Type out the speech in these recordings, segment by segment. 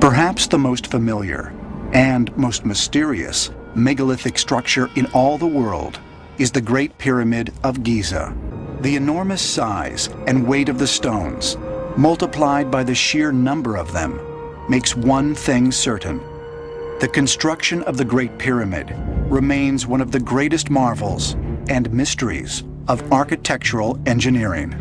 Perhaps the most familiar and most mysterious megalithic structure in all the world is the Great Pyramid of Giza. The enormous size and weight of the stones, multiplied by the sheer number of them, makes one thing certain. The construction of the Great Pyramid remains one of the greatest marvels and mysteries of architectural engineering.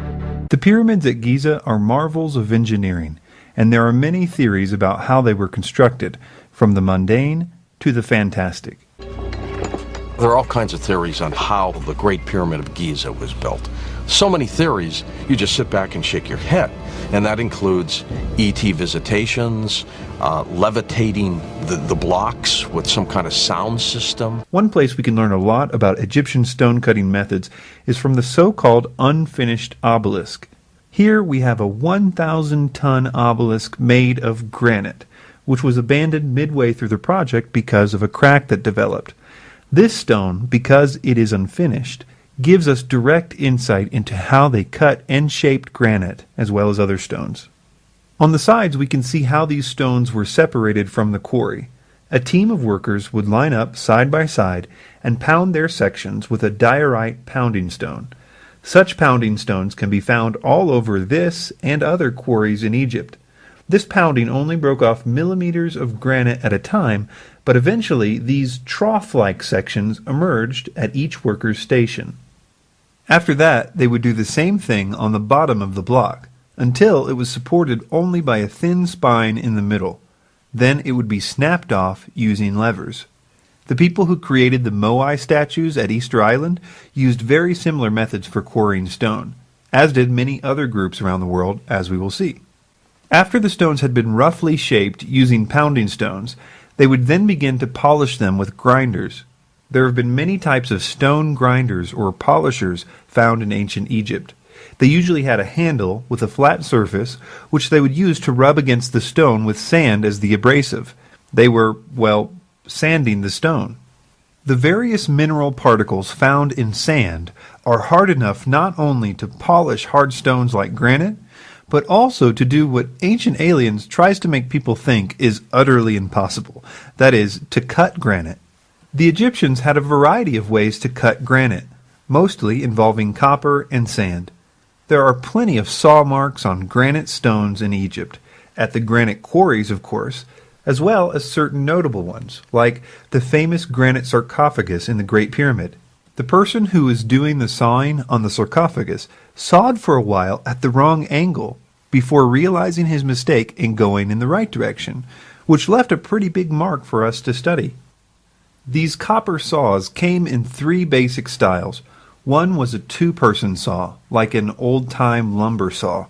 The pyramids at Giza are marvels of engineering, and there are many theories about how they were constructed, from the mundane to the fantastic. There are all kinds of theories on how the Great Pyramid of Giza was built. So many theories, you just sit back and shake your head. And that includes ET visitations, uh, levitating the, the blocks with some kind of sound system. One place we can learn a lot about Egyptian stone cutting methods is from the so called unfinished obelisk. Here we have a 1,000 ton obelisk made of granite, which was abandoned midway through the project because of a crack that developed. This stone, because it is unfinished, gives us direct insight into how they cut and shaped granite, as well as other stones. On the sides, we can see how these stones were separated from the quarry. A team of workers would line up side by side and pound their sections with a diorite pounding stone. Such pounding stones can be found all over this and other quarries in Egypt. This pounding only broke off millimeters of granite at a time, but eventually these trough-like sections emerged at each worker's station. After that, they would do the same thing on the bottom of the block, until it was supported only by a thin spine in the middle. Then it would be snapped off using levers. The people who created the Moai statues at Easter Island used very similar methods for quarrying stone, as did many other groups around the world, as we will see. After the stones had been roughly shaped using pounding stones, they would then begin to polish them with grinders. There have been many types of stone grinders or polishers found in ancient Egypt. They usually had a handle with a flat surface, which they would use to rub against the stone with sand as the abrasive. They were, well, sanding the stone. The various mineral particles found in sand are hard enough not only to polish hard stones like granite, but also to do what Ancient Aliens tries to make people think is utterly impossible that is, to cut granite. The Egyptians had a variety of ways to cut granite, mostly involving copper and sand. There are plenty of saw marks on granite stones in Egypt, at the granite quarries, of course, as well as certain notable ones, like the famous granite sarcophagus in the Great Pyramid. The person who was doing the sawing on the sarcophagus sawed for a while at the wrong angle before realizing his mistake and going in the right direction, which left a pretty big mark for us to study. These copper saws came in three basic styles. One was a two person saw, like an old time lumber saw.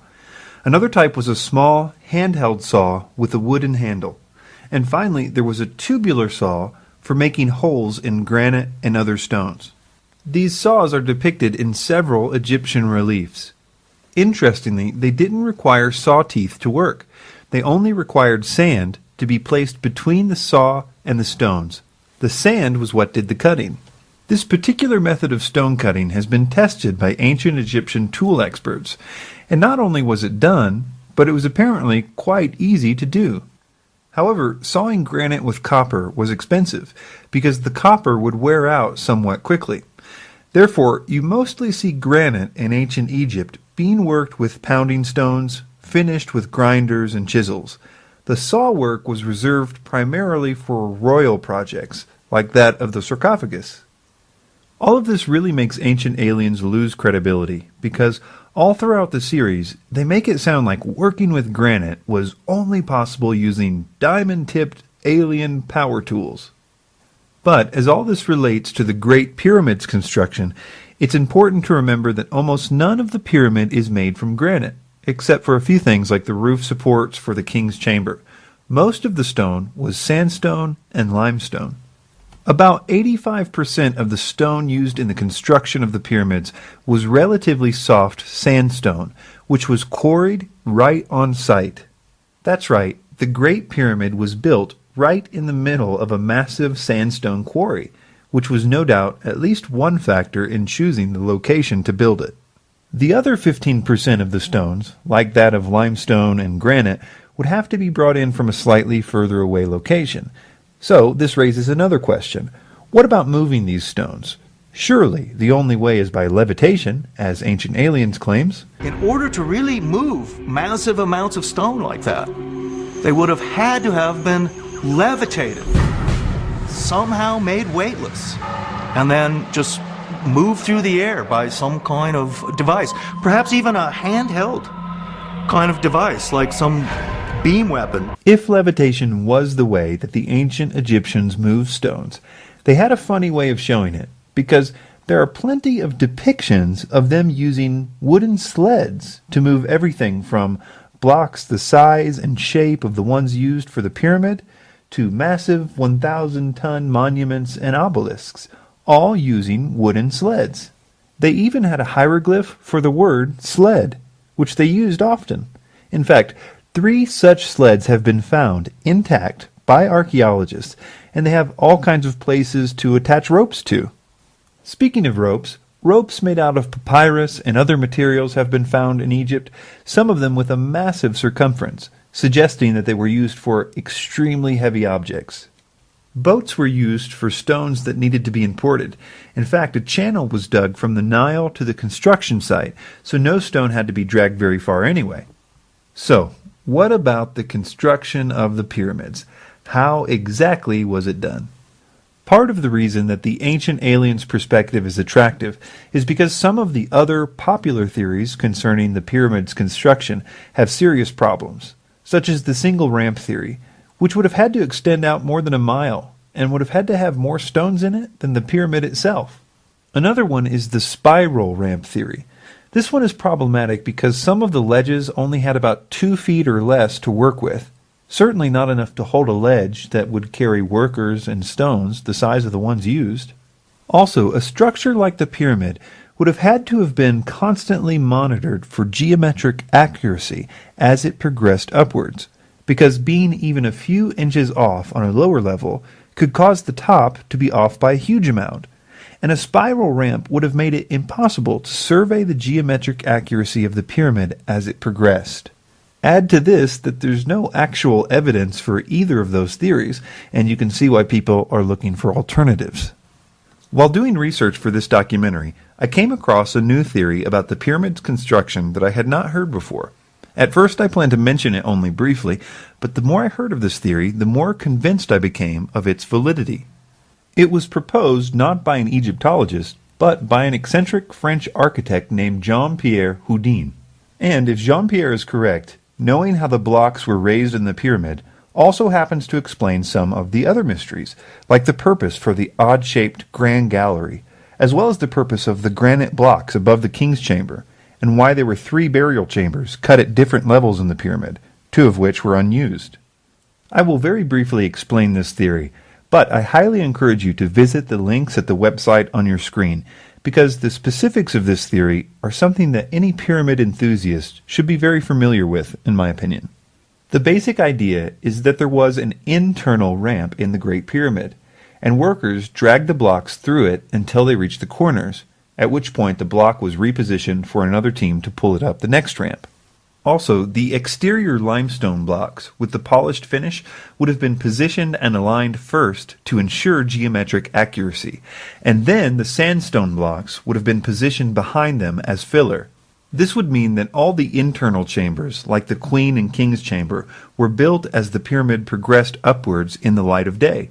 Another type was a small, handheld saw with a wooden handle. And finally, there was a tubular saw for making holes in granite and other stones. These saws are depicted in several Egyptian reliefs. Interestingly, they didn't require saw teeth to work. They only required sand to be placed between the saw and the stones. The sand was what did the cutting. This particular method of stone cutting has been tested by ancient Egyptian tool experts, and not only was it done, but it was apparently quite easy to do. However, sawing granite with copper was expensive because the copper would wear out somewhat quickly. Therefore, you mostly see granite in ancient Egypt being worked with pounding stones, finished with grinders and chisels. The saw work was reserved primarily for royal projects, like that of the sarcophagus. All of this really makes Ancient Aliens lose credibility, because all throughout the series, they make it sound like working with granite was only possible using diamond-tipped alien power tools. But as all this relates to the Great Pyramid's construction, it's important to remember that almost none of the pyramid is made from granite, except for a few things like the roof supports for the king's chamber. Most of the stone was sandstone and limestone. About 85% of the stone used in the construction of the pyramids was relatively soft sandstone, which was quarried right on site. That's right, the Great Pyramid was built right in the middle of a massive sandstone quarry, which was no doubt at least one factor in choosing the location to build it. The other 15% of the stones, like that of limestone and granite, would have to be brought in from a slightly further away location. So this raises another question. What about moving these stones? Surely the only way is by levitation, as Ancient Aliens claims. In order to really move massive amounts of stone like that, they would have had to have been levitated, somehow made weightless, and then just moved through the air by some kind of device, perhaps even a handheld kind of device, like some beam weapon. If levitation was the way that the ancient Egyptians moved stones, they had a funny way of showing it, because there are plenty of depictions of them using wooden sleds to move everything from blocks the size and shape of the ones used for the pyramid to massive 1,000 ton monuments and obelisks, all using wooden sleds. They even had a hieroglyph for the word sled, which they used often. In fact, three such sleds have been found intact by archaeologists, and they have all kinds of places to attach ropes to. Speaking of ropes, ropes made out of papyrus and other materials have been found in Egypt, some of them with a massive circumference, suggesting that they were used for extremely heavy objects. Boats were used for stones that needed to be imported. In fact, a channel was dug from the Nile to the construction site, so no stone had to be dragged very far anyway. So, what about the construction of the pyramids? How exactly was it done? Part of the reason that the ancient aliens perspective is attractive is because some of the other popular theories concerning the pyramid's construction have serious problems, such as the single ramp theory, which would have had to extend out more than a mile and would have had to have more stones in it than the pyramid itself. Another one is the spiral ramp theory. This one is problematic because some of the ledges only had about two feet or less to work with, certainly not enough to hold a ledge that would carry workers and stones the size of the ones used. Also, a structure like the pyramid would have had to have been constantly monitored for geometric accuracy as it progressed upwards because being even a few inches off on a lower level could cause the top to be off by a huge amount, and a spiral ramp would have made it impossible to survey the geometric accuracy of the pyramid as it progressed. Add to this that there's no actual evidence for either of those theories, and you can see why people are looking for alternatives. While doing research for this documentary, I came across a new theory about the pyramid's construction that I had not heard before. At first I planned to mention it only briefly, but the more I heard of this theory, the more convinced I became of its validity. It was proposed not by an Egyptologist, but by an eccentric French architect named Jean-Pierre Houdin. And if Jean-Pierre is correct, knowing how the blocks were raised in the pyramid also happens to explain some of the other mysteries, like the purpose for the odd-shaped grand gallery, as well as the purpose of the granite blocks above the king's chamber, and why there were three burial chambers cut at different levels in the pyramid, two of which were unused. I will very briefly explain this theory, but I highly encourage you to visit the links at the website on your screen because the specifics of this theory are something that any pyramid enthusiast should be very familiar with, in my opinion. The basic idea is that there was an internal ramp in the Great Pyramid, and workers dragged the blocks through it until they reached the corners, at which point the block was repositioned for another team to pull it up the next ramp. Also, the exterior limestone blocks with the polished finish would have been positioned and aligned first to ensure geometric accuracy, and then the sandstone blocks would have been positioned behind them as filler. This would mean that all the internal chambers, like the Queen and King's chamber, were built as the pyramid progressed upwards in the light of day.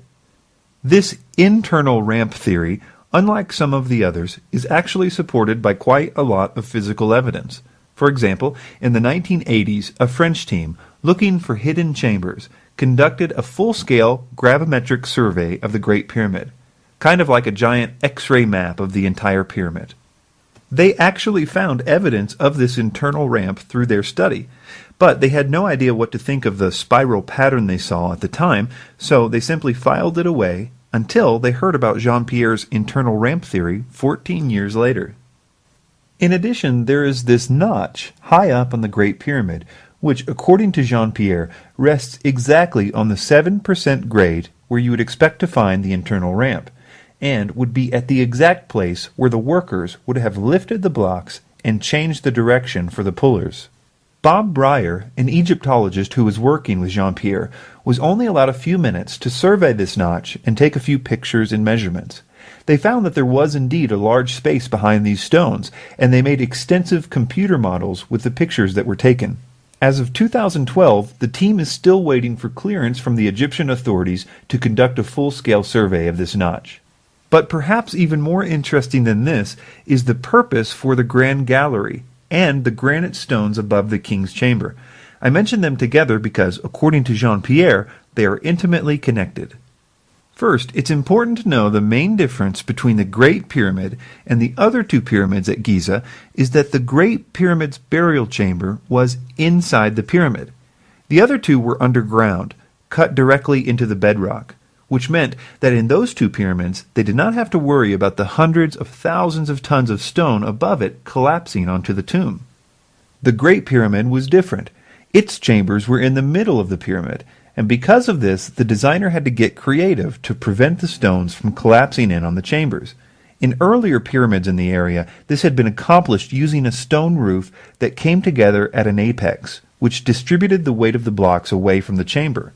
This internal ramp theory unlike some of the others, is actually supported by quite a lot of physical evidence. For example, in the 1980s, a French team, looking for hidden chambers, conducted a full-scale gravimetric survey of the Great Pyramid, kind of like a giant X-ray map of the entire pyramid. They actually found evidence of this internal ramp through their study, but they had no idea what to think of the spiral pattern they saw at the time, so they simply filed it away until they heard about Jean Pierre's internal ramp theory 14 years later. In addition, there is this notch high up on the Great Pyramid, which, according to Jean Pierre, rests exactly on the 7% grade where you would expect to find the internal ramp, and would be at the exact place where the workers would have lifted the blocks and changed the direction for the pullers. Bob Brier, an Egyptologist who was working with Jean Pierre, was only allowed a few minutes to survey this notch and take a few pictures and measurements. They found that there was indeed a large space behind these stones, and they made extensive computer models with the pictures that were taken. As of 2012, the team is still waiting for clearance from the Egyptian authorities to conduct a full-scale survey of this notch. But perhaps even more interesting than this is the purpose for the Grand Gallery, and the granite stones above the king's chamber. I mention them together because, according to Jean Pierre, they are intimately connected. First, it's important to know the main difference between the Great Pyramid and the other two pyramids at Giza is that the Great Pyramid's burial chamber was inside the pyramid. The other two were underground, cut directly into the bedrock which meant that in those two pyramids they did not have to worry about the hundreds of thousands of tons of stone above it collapsing onto the tomb. The Great Pyramid was different. Its chambers were in the middle of the pyramid, and because of this, the designer had to get creative to prevent the stones from collapsing in on the chambers. In earlier pyramids in the area, this had been accomplished using a stone roof that came together at an apex, which distributed the weight of the blocks away from the chamber.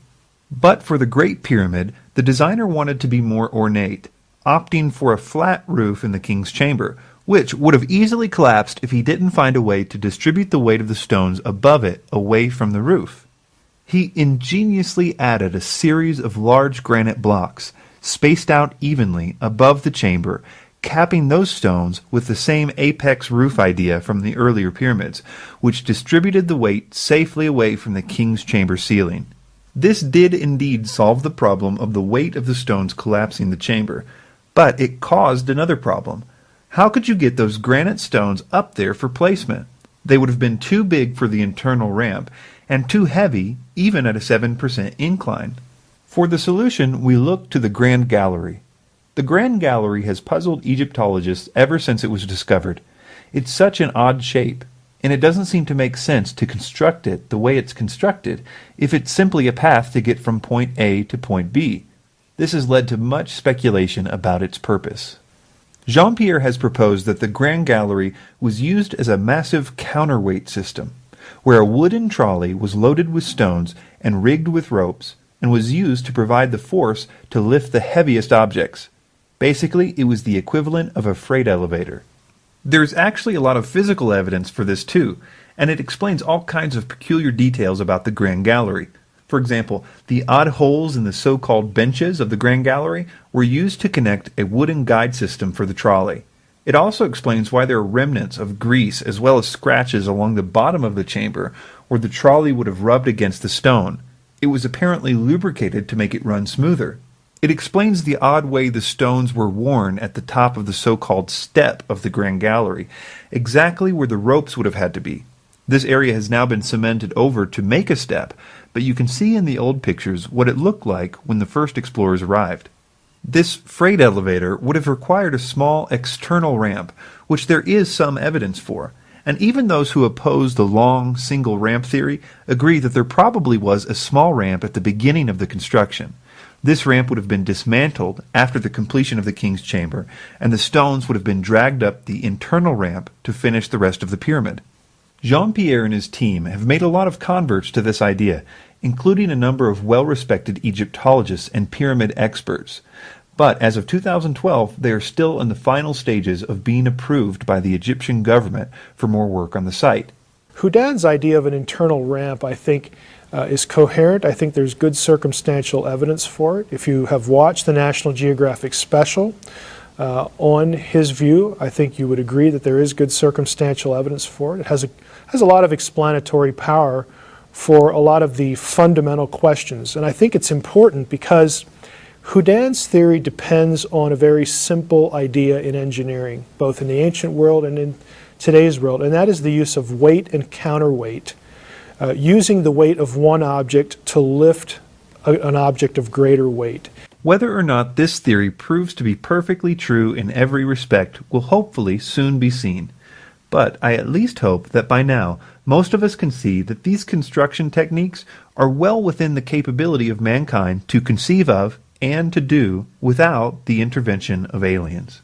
But for the Great Pyramid, the designer wanted to be more ornate, opting for a flat roof in the king's chamber, which would have easily collapsed if he didn't find a way to distribute the weight of the stones above it away from the roof. He ingeniously added a series of large granite blocks, spaced out evenly above the chamber, capping those stones with the same apex roof idea from the earlier pyramids, which distributed the weight safely away from the king's chamber ceiling. This did indeed solve the problem of the weight of the stones collapsing the chamber, but it caused another problem. How could you get those granite stones up there for placement? They would have been too big for the internal ramp, and too heavy even at a 7% incline. For the solution, we look to the Grand Gallery. The Grand Gallery has puzzled Egyptologists ever since it was discovered. It's such an odd shape and it doesn't seem to make sense to construct it the way it's constructed if it's simply a path to get from point A to point B. This has led to much speculation about its purpose. Jean-Pierre has proposed that the Grand Gallery was used as a massive counterweight system, where a wooden trolley was loaded with stones and rigged with ropes, and was used to provide the force to lift the heaviest objects. Basically, it was the equivalent of a freight elevator. There's actually a lot of physical evidence for this too, and it explains all kinds of peculiar details about the Grand Gallery. For example, the odd holes in the so-called benches of the Grand Gallery were used to connect a wooden guide system for the trolley. It also explains why there are remnants of grease as well as scratches along the bottom of the chamber where the trolley would have rubbed against the stone. It was apparently lubricated to make it run smoother. It explains the odd way the stones were worn at the top of the so-called step of the Grand Gallery, exactly where the ropes would have had to be. This area has now been cemented over to make a step, but you can see in the old pictures what it looked like when the first explorers arrived. This freight elevator would have required a small external ramp, which there is some evidence for, and even those who oppose the long single ramp theory agree that there probably was a small ramp at the beginning of the construction. This ramp would have been dismantled after the completion of the king's chamber, and the stones would have been dragged up the internal ramp to finish the rest of the pyramid. Jean-Pierre and his team have made a lot of converts to this idea, including a number of well-respected Egyptologists and pyramid experts. But as of 2012, they are still in the final stages of being approved by the Egyptian government for more work on the site. Houdin's idea of an internal ramp, I think, uh, is coherent. I think there's good circumstantial evidence for it. If you have watched the National Geographic special uh, on his view, I think you would agree that there is good circumstantial evidence for it. It has a, has a lot of explanatory power for a lot of the fundamental questions. And I think it's important because Houdin's theory depends on a very simple idea in engineering, both in the ancient world and in today's world, and that is the use of weight and counterweight uh, using the weight of one object to lift a, an object of greater weight. Whether or not this theory proves to be perfectly true in every respect will hopefully soon be seen. But I at least hope that by now most of us can see that these construction techniques are well within the capability of mankind to conceive of and to do without the intervention of aliens.